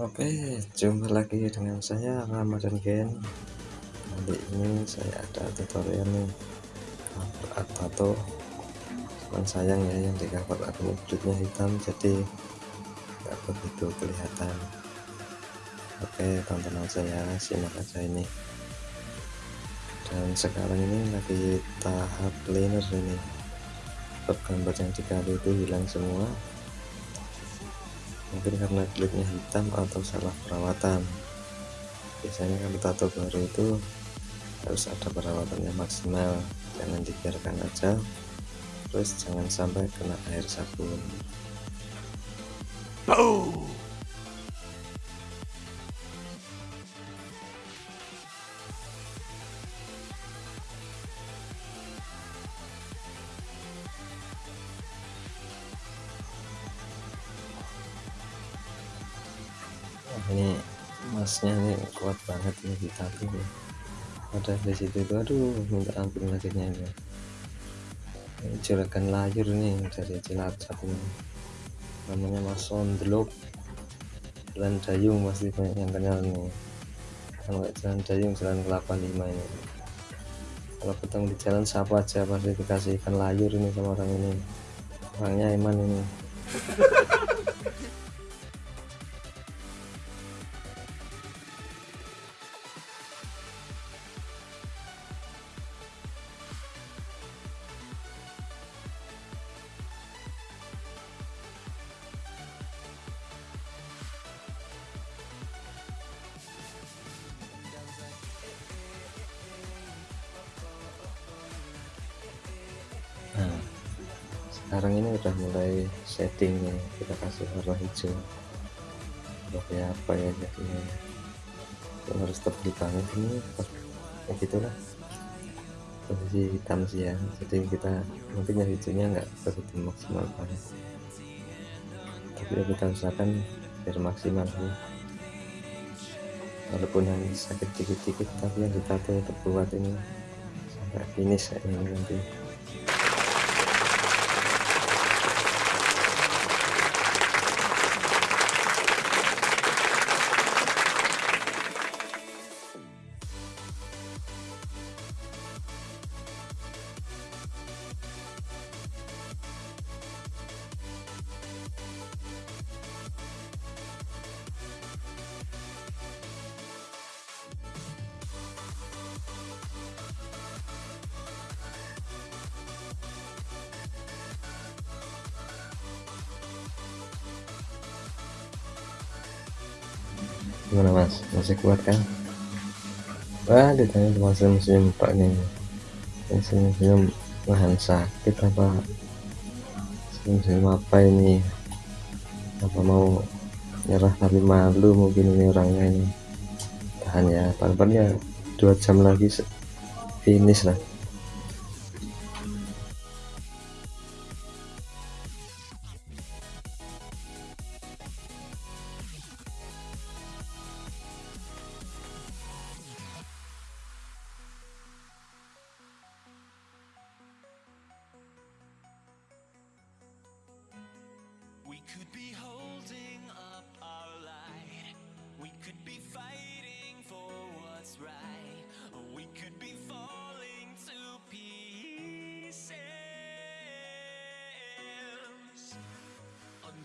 Oke jumpa lagi dengan saya Ramadan Gen kali ini saya ada tutorial nih. Art tato. Cuman sayang ya yang di cover art kulitnya hitam jadi nggak begitu kelihatan. Oke tonton aja ya simak aja ini. Dan sekarang ini lagi tahap cleaner ini. Gambar yang dikali itu hilang semua mungkin karena kulitnya hitam atau salah perawatan. Biasanya kalau tato baru itu harus ada perawatannya maksimal. Jangan dibiarkan aja. Terus jangan sampai kena air sabun. Boom! Ini masnya ini kuat banget ini di nih ada di situ itu aduh minta ampun lagi ini. Juragan layur nih dari cilacap ini. Namanya mas sondlok jalan dayung pasti banyak yang kenal nih kalau jalan dayung jalan kelapa lima ini. Kalau ketemu di jalan siapa aja pasti dikasih ikan layur ini sama orang ini. Orangnya iman ini sekarang ini udah mulai setting nih kita kasih warna hijau. Sebagai apa ya jadinya. Ya harus tebal banget ini ya gitulah. Posisi hitam sih ya. Jadi kita mungkin yang hijaunya nggak begitu maksimal banget. Tapi ya kita usahakan biar maksimal sih. Walaupun yang sakit dikit-dikit tapi yang ditato tetap buat ini. Sampai finish ini nanti gimana mas? Masih kuat kan? Wah ditanya cuma senyum-senyum pak nih. Senyum-senyum nahan sakit apa? Senyum-senyum apa ini? Apa mau nyerah tapi malu mungkin ini orangnya ini? Tahan ya paling ya dua jam lagi finish lah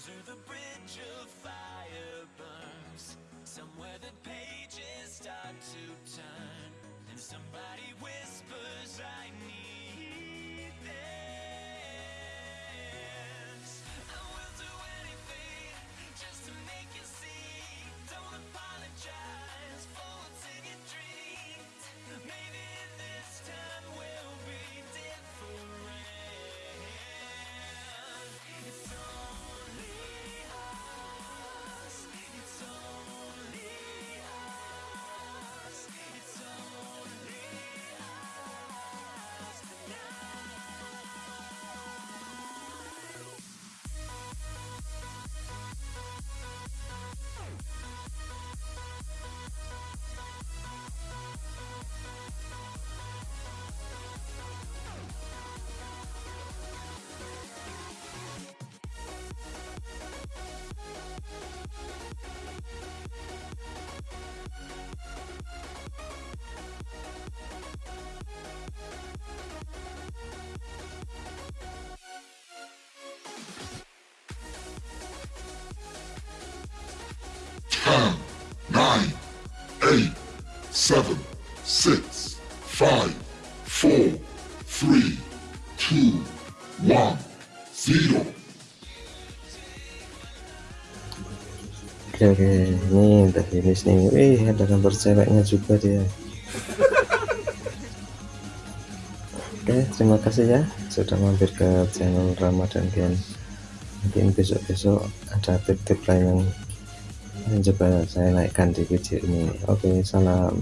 Under the bridge of fire burns. Somewhere the pages start to turn. And somebody whispers, 10, 9, 8, 7, 6, 5, 4, 3, 2, 1, 0. Oke, oke. Ini udah finish nih. Wih, ada gambar ceweknya juga dia. Oke, terima kasih ya sudah mampir ke channel Ramadan Gen. Mungkin besok-besok ada tip-tip lain yang coba saya naikkan di video ini. Oke salam